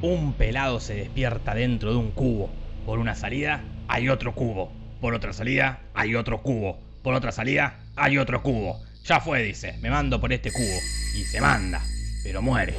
Un pelado se despierta dentro de un cubo. Por una salida hay otro cubo. Por otra salida hay otro cubo. Por otra salida hay otro cubo. Ya fue, dice, me mando por este cubo. Y se manda, pero muere.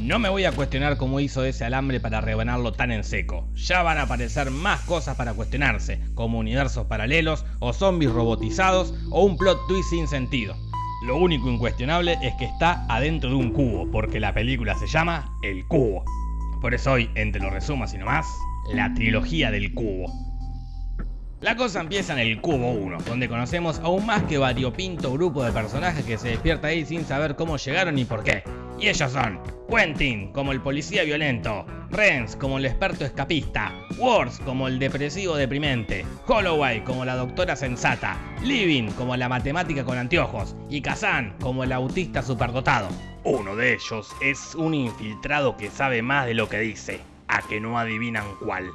No me voy a cuestionar cómo hizo ese alambre para rebanarlo tan en seco. Ya van a aparecer más cosas para cuestionarse, como universos paralelos, o zombies robotizados, o un plot twist sin sentido. Lo único incuestionable es que está adentro de un cubo, porque la película se llama El Cubo. Por eso hoy, entre los resumas y nomás, la trilogía del cubo. La cosa empieza en el Cubo 1, donde conocemos a un más que variopinto grupo de personajes que se despierta ahí sin saber cómo llegaron ni por qué. Y ellos son Quentin como el policía violento, Renz como el experto escapista, Wars como el depresivo deprimente, Holloway como la doctora sensata, Living como la matemática con anteojos y Kazan como el autista superdotado. Uno de ellos es un infiltrado que sabe más de lo que dice, a que no adivinan cuál.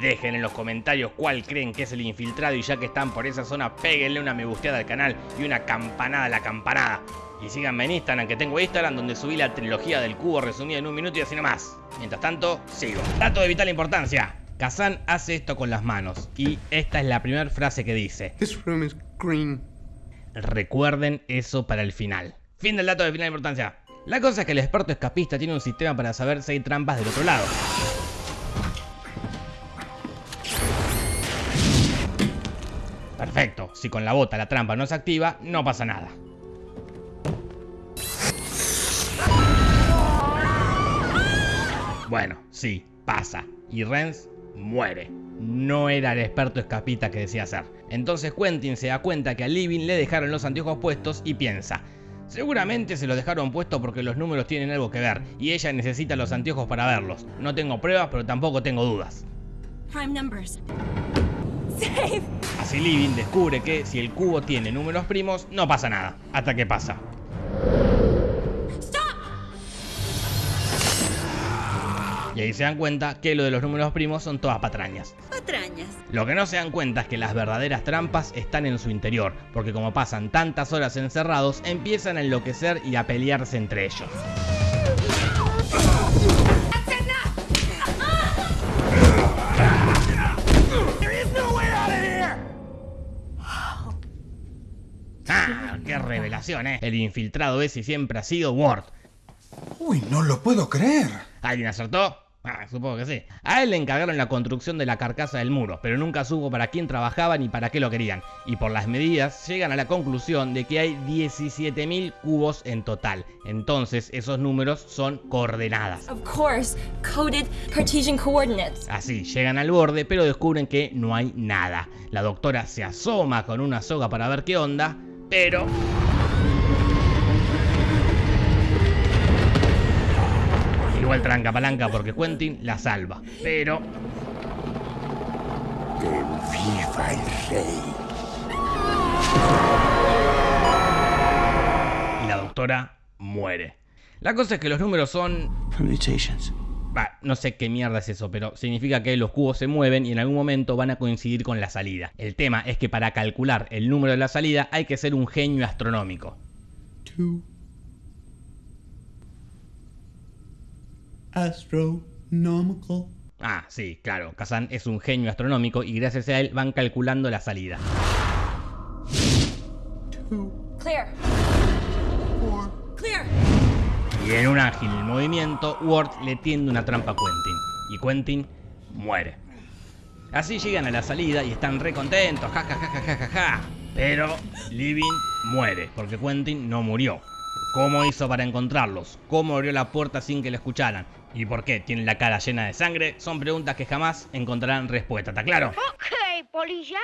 Dejen en los comentarios cuál creen que es el infiltrado y ya que están por esa zona, péguenle una me gusteada al canal y una campanada a la campanada. Y síganme en Instagram, que tengo Instagram donde subí la trilogía del cubo resumida en un minuto y así nomás. Mientras tanto, sigo. Dato de vital importancia. Kazan hace esto con las manos y esta es la primera frase que dice. This room is green. Recuerden eso para el final. Fin del dato de vital importancia. La cosa es que el experto escapista tiene un sistema para saber si hay trampas del otro lado. Perfecto, si con la bota la trampa no se activa, no pasa nada. Bueno, sí, pasa. Y Renz muere. No era el experto escapista que decía ser. Entonces Quentin se da cuenta que a Living le dejaron los anteojos puestos y piensa, Seguramente se los dejaron puestos porque los números tienen algo que ver y ella necesita los anteojos para verlos. No tengo pruebas, pero tampoco tengo dudas. Prime numbers. Save! Así Living descubre que si el cubo tiene números primos, no pasa nada. Hasta que pasa. Y ahí se dan cuenta que lo de los números primos son todas patrañas. Patrañas. Lo que no se dan cuenta es que las verdaderas trampas están en su interior, porque como pasan tantas horas encerrados, empiezan a enloquecer y a pelearse entre ellos. ¡Ah! ¡Qué revelación, eh! El infiltrado ese siempre ha sido Ward. Uy, no lo puedo creer. ¿Alguien acertó? Ah, supongo que sí. A él le encargaron la construcción de la carcasa del muro, pero nunca supo para quién trabajaba ni para qué lo querían. Y por las medidas llegan a la conclusión de que hay 17.000 cubos en total. Entonces esos números son coordenadas. Of course, coded Cartesian coordinates. Así, llegan al borde, pero descubren que no hay nada. La doctora se asoma con una soga para ver qué onda, pero... Igual tranca palanca porque Quentin la salva, pero... Que viva el rey. y la doctora muere. La cosa es que los números son... Permutations. Bah, no sé qué mierda es eso, pero significa que los cubos se mueven y en algún momento van a coincidir con la salida. El tema es que para calcular el número de la salida hay que ser un genio astronómico. Two. Astronomical. Ah, sí, claro, Kazan es un genio astronómico y gracias a él van calculando la salida. Two. Clear. Four. Clear. Y en un ágil movimiento, Ward le tiende una trampa a Quentin. Y Quentin muere. Así llegan a la salida y están re contentos, ja ja ja ja ja ja ja. Pero Living muere, porque Quentin no murió. ¿Cómo hizo para encontrarlos? ¿Cómo abrió la puerta sin que lo escucharan? ¿Y por qué tiene la cara llena de sangre? Son preguntas que jamás encontrarán respuesta, ¿está claro? Ok, polilla.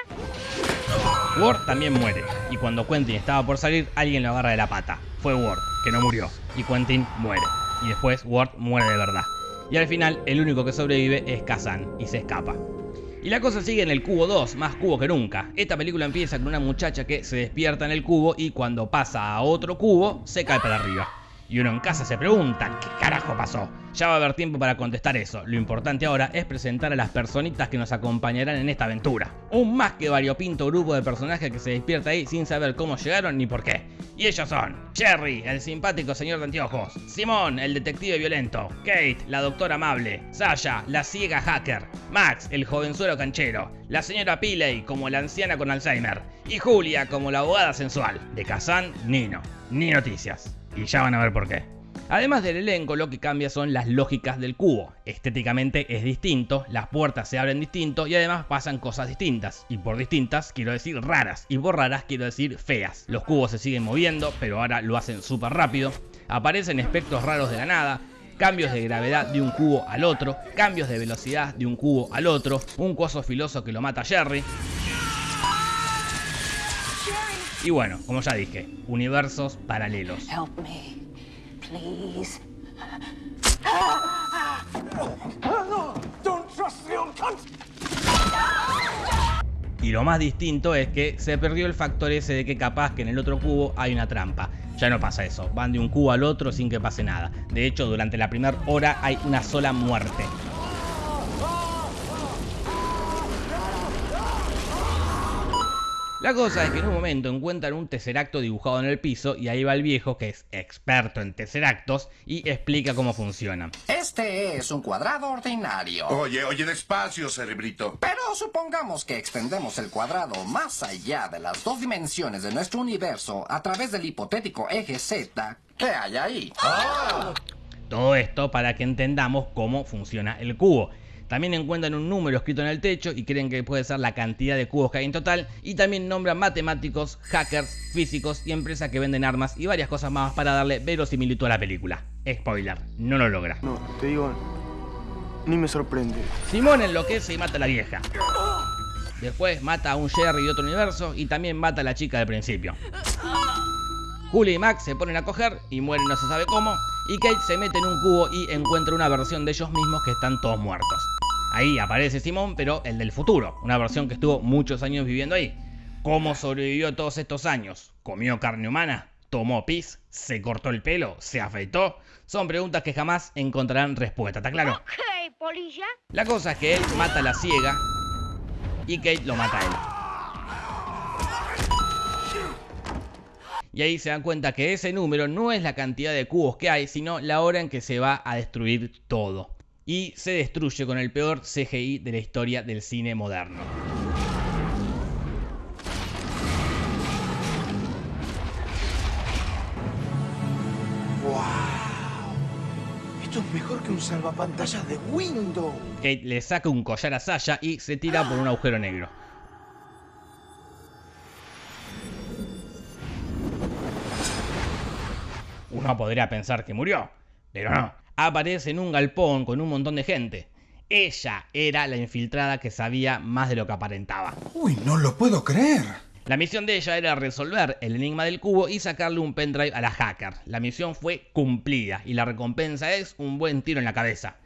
Ward también muere, y cuando Quentin estaba por salir, alguien lo agarra de la pata. Fue Ward, que no murió, y Quentin muere. Y después Ward muere de verdad. Y al final, el único que sobrevive es Kazan, y se escapa. Y la cosa sigue en el cubo 2, más cubo que nunca. Esta película empieza con una muchacha que se despierta en el cubo y cuando pasa a otro cubo, se cae para arriba. Y uno en casa se pregunta, ¿qué carajo pasó? Ya va a haber tiempo para contestar eso. Lo importante ahora es presentar a las personitas que nos acompañarán en esta aventura. Un más que variopinto grupo de personajes que se despierta ahí sin saber cómo llegaron ni por qué. Y ellos son Jerry, el simpático señor de anteojos, Simón, el detective violento, Kate, la doctora amable, Sasha, la ciega hacker, Max, el jovenzuelo canchero, la señora Pilley como la anciana con Alzheimer y Julia como la abogada sensual. De Kazan, Nino. Ni noticias. Y ya van a ver por qué. Además del elenco, lo que cambia son las lógicas del cubo. Estéticamente es distinto, las puertas se abren distinto y además pasan cosas distintas. Y por distintas quiero decir raras, y por raras quiero decir feas. Los cubos se siguen moviendo, pero ahora lo hacen súper rápido. Aparecen espectros raros de la nada, cambios de gravedad de un cubo al otro, cambios de velocidad de un cubo al otro, un coso filoso que lo mata a Jerry. Y bueno, como ya dije, universos paralelos. Please. Y lo más distinto es que se perdió el factor ese de que capaz que en el otro cubo hay una trampa. Ya no pasa eso, van de un cubo al otro sin que pase nada. De hecho, durante la primera hora hay una sola muerte. La cosa es que en un momento encuentran un tesseracto dibujado en el piso y ahí va el viejo que es experto en tesseractos y explica cómo funcionan. Este es un cuadrado ordinario. Oye, oye, despacio, cerebrito. Pero supongamos que extendemos el cuadrado más allá de las dos dimensiones de nuestro universo a través del hipotético eje Z. ¿Qué hay ahí? Todo esto para que entendamos cómo funciona el cubo. También encuentran un número escrito en el techo y creen que puede ser la cantidad de cubos que hay en total. Y también nombran matemáticos, hackers, físicos y empresas que venden armas y varias cosas más para darle verosimilitud a la película. Spoiler, no lo logra. No, te digo, ni me sorprende. Simón enloquece y mata a la vieja. Después mata a un Jerry de otro universo y también mata a la chica del principio. Julie y Max se ponen a coger y mueren no se sabe cómo. Y Kate se mete en un cubo y encuentra una versión de ellos mismos que están todos muertos. Ahí aparece Simón, pero el del futuro, una versión que estuvo muchos años viviendo ahí. ¿Cómo sobrevivió todos estos años? ¿Comió carne humana? ¿Tomó pis? ¿Se cortó el pelo? ¿Se afeitó? Son preguntas que jamás encontrarán respuesta, ¿está claro? Ok, polilla. La cosa es que él mata a la ciega y Kate lo mata a él. Y ahí se dan cuenta que ese número no es la cantidad de cubos que hay, sino la hora en que se va a destruir todo. Y se destruye con el peor CGI de la historia del cine moderno. Esto es mejor que un salvapantallas de Windows. Kate le saca un collar a Sasha y se tira por un agujero negro. Uno podría pensar que murió, pero no. Aparece en un galpón con un montón de gente. Ella era la infiltrada que sabía más de lo que aparentaba. Uy, no lo puedo creer. La misión de ella era resolver el enigma del cubo y sacarle un pendrive a la hacker. La misión fue cumplida y la recompensa es un buen tiro en la cabeza.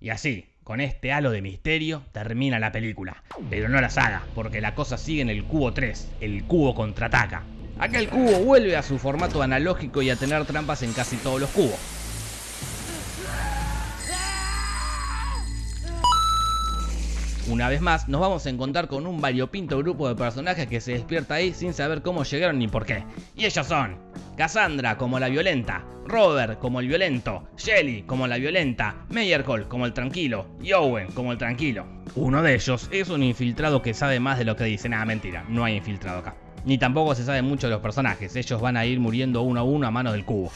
Y así, con este halo de misterio, termina la película. Pero no la saga, porque la cosa sigue en el cubo 3, el cubo contraataca. Acá el cubo vuelve a su formato analógico y a tener trampas en casi todos los cubos. Una vez más, nos vamos a encontrar con un variopinto grupo de personajes que se despierta ahí sin saber cómo llegaron ni por qué. Y ellos son Cassandra como la violenta, Robert como el violento, Shelly como la violenta, Meyerhold como el tranquilo y Owen como el tranquilo. Uno de ellos es un infiltrado que sabe más de lo que dice. Nada, mentira, no hay infiltrado acá. Ni tampoco se sabe mucho de los personajes, ellos van a ir muriendo uno a uno a mano del cubo.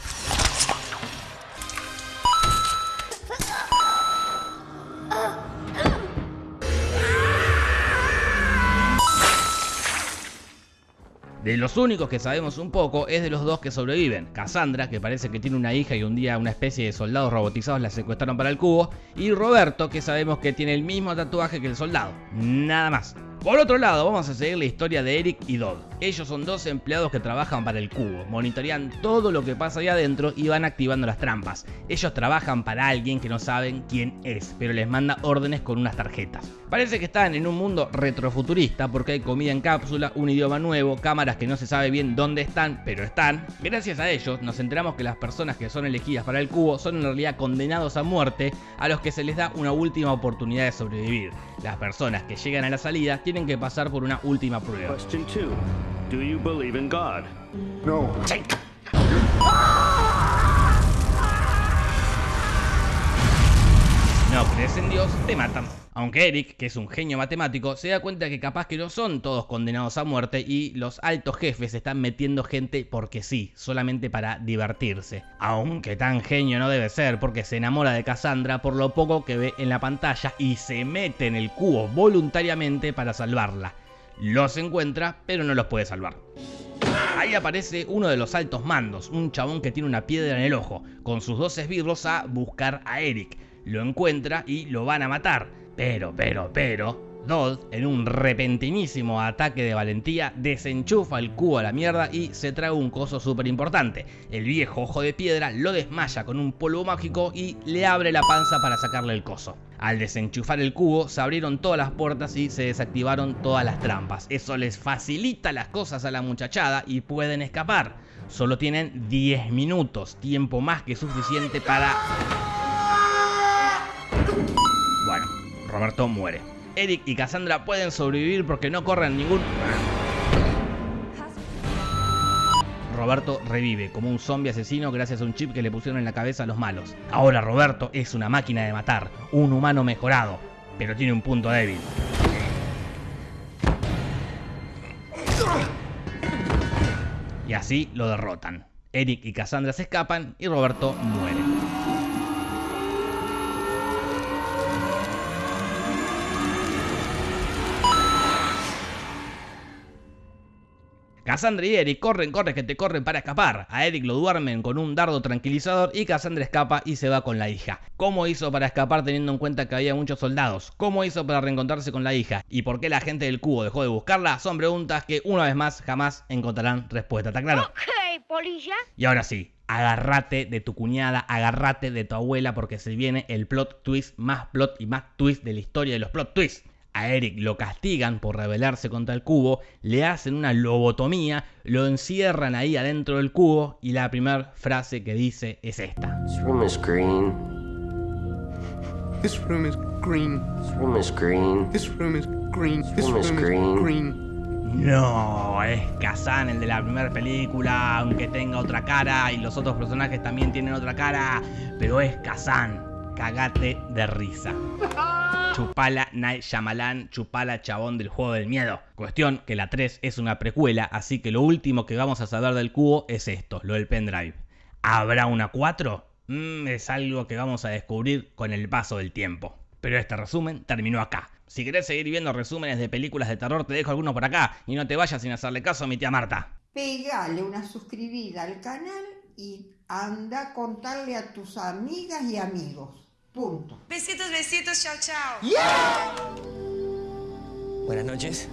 De los únicos que sabemos un poco es de los dos que sobreviven. Cassandra, que parece que tiene una hija y un día una especie de soldados robotizados la secuestraron para el cubo. Y Roberto, que sabemos que tiene el mismo tatuaje que el soldado. Nada más. Por otro lado, vamos a seguir la historia de Eric y Dodd. Ellos son dos empleados que trabajan para el cubo, monitorean todo lo que pasa ahí adentro y van activando las trampas. Ellos trabajan para alguien que no saben quién es, pero les manda órdenes con unas tarjetas. Parece que están en un mundo retrofuturista porque hay comida en cápsula, un idioma nuevo, cámaras que no se sabe bien dónde están, pero están. Gracias a ellos nos enteramos que las personas que son elegidas para el cubo son en realidad condenados a muerte a los que se les da una última oportunidad de sobrevivir. Las personas que llegan a la salida tienen que pasar por una última prueba. Question two Do you believe in God? No. No crees en Dios, te matan. Aunque Eric, que es un genio matemático, se da cuenta que capaz que no son todos condenados a muerte y los altos jefes están metiendo gente porque sí, solamente para divertirse. Aunque tan genio no debe ser porque se enamora de Cassandra por lo poco que ve en la pantalla y se mete en el cubo voluntariamente para salvarla. Los encuentra, pero no los puede salvar. Ahí aparece uno de los altos mandos, un chabón que tiene una piedra en el ojo, con sus dos esbirros a buscar a Eric. Lo encuentra y lo van a matar. Pero, pero, pero, Dodd, en un repentinísimo ataque de valentía, desenchufa el cubo a la mierda y se trae un coso súper importante. El viejo ojo de piedra lo desmaya con un polvo mágico y le abre la panza para sacarle el coso. Al desenchufar el cubo, se abrieron todas las puertas y se desactivaron todas las trampas. Eso les facilita las cosas a la muchachada y pueden escapar. Solo tienen 10 minutos, tiempo más que suficiente para... Roberto muere. Eric y Cassandra pueden sobrevivir porque no corren ningún... Roberto revive como un zombie asesino gracias a un chip que le pusieron en la cabeza a los malos. Ahora Roberto es una máquina de matar, un humano mejorado, pero tiene un punto débil. Y así lo derrotan. Eric y Cassandra se escapan y Roberto muere. Cassandra y Eric corren, corren, que te corren para escapar. A Eric lo duermen con un dardo tranquilizador y Cassandra escapa y se va con la hija. ¿Cómo hizo para escapar teniendo en cuenta que había muchos soldados? ¿Cómo hizo para reencontrarse con la hija? ¿Y por qué la gente del cubo dejó de buscarla? Son preguntas que una vez más jamás encontrarán respuesta, ¿está claro? Ok, polilla. Y ahora sí, agárrate de tu cuñada, agárrate de tu abuela porque se viene el plot twist más plot y más twist de la historia de los plot twists. A Eric lo castigan por rebelarse contra el cubo, le hacen una lobotomía, lo encierran ahí adentro del cubo y la primera frase que dice es esta. This room is green. This room is green. This room is green. This room is green. This room is green. No, es Kazan el de la primera película, aunque tenga otra cara y los otros personajes también tienen otra cara, pero es Kazan. Cagate de risa. Chupala Night Shyamalan, chupala chabón del juego del miedo. Cuestión que la 3 es una precuela, así que lo último que vamos a saber del cubo es esto, lo del pendrive. ¿Habrá una 4? Mm, es algo que vamos a descubrir con el paso del tiempo. Pero este resumen terminó acá. Si querés seguir viendo resúmenes de películas de terror, te dejo algunos por acá y no te vayas sin hacerle caso a mi tía Marta. Pegale una suscribida al canal y anda a contarle a tus amigas y amigos. Punto. Besitos, besitos, chao, chao. Buenas noches.